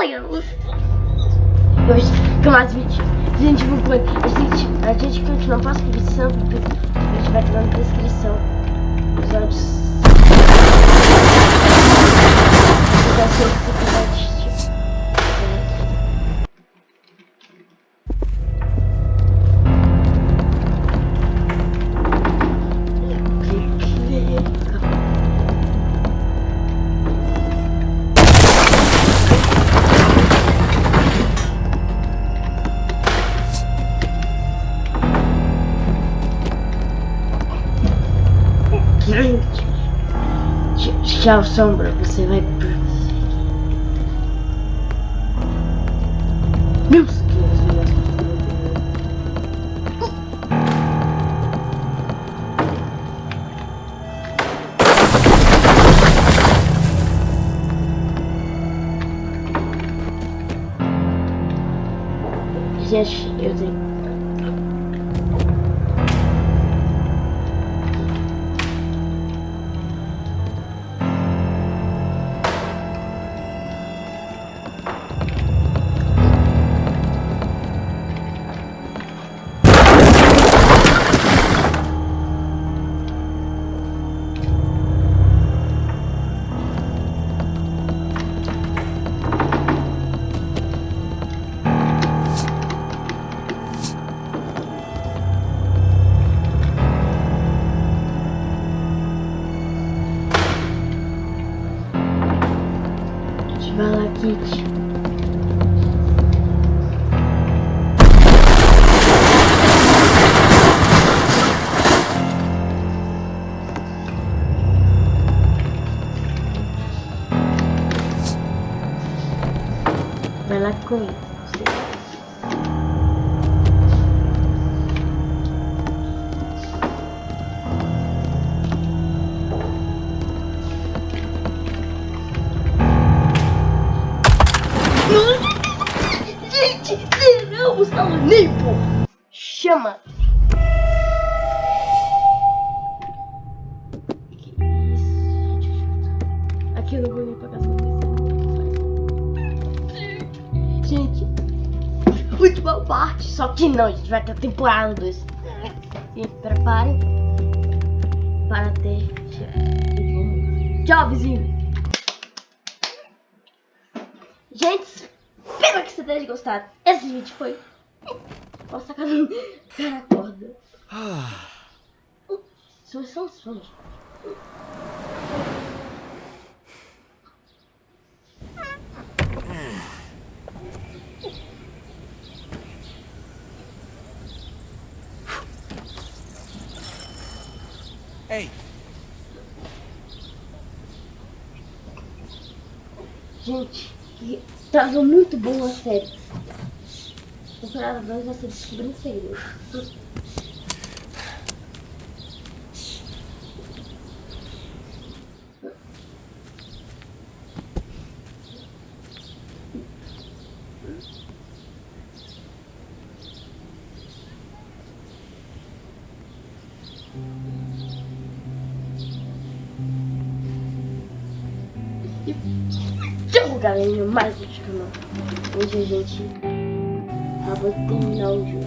Deus! Hoje fica mais vídeo. Gente, vou pôr. A gente, a gente continua a descrição. A gente vai estar na descrição. Vai ser tchau, sombra. Você vai. Meu Deus, Gente, eu tenho. Vai lá, Kit. Zeramos ao nível. Chama. Aqui eu não vou nem pra casa Gente, última parte. Só que não, a gente vai ter temporada 2. Se preparem para ter. Tchau, vizinho. Gente, espero que você tenha gostado. Esse vídeo foi. Nossa, cara, cara acorda. São só os sonhos. Ei, Gente, que tava muito boa a série. Temporada 2 vai ser descobrindo galerinha, mais um canal. Hoje a gente acabou de terminar o jogo.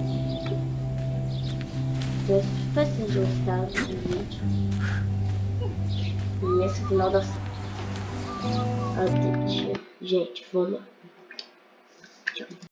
Espero que vocês gostaram do vídeo. E esse o final da série. Gente, vamos lá.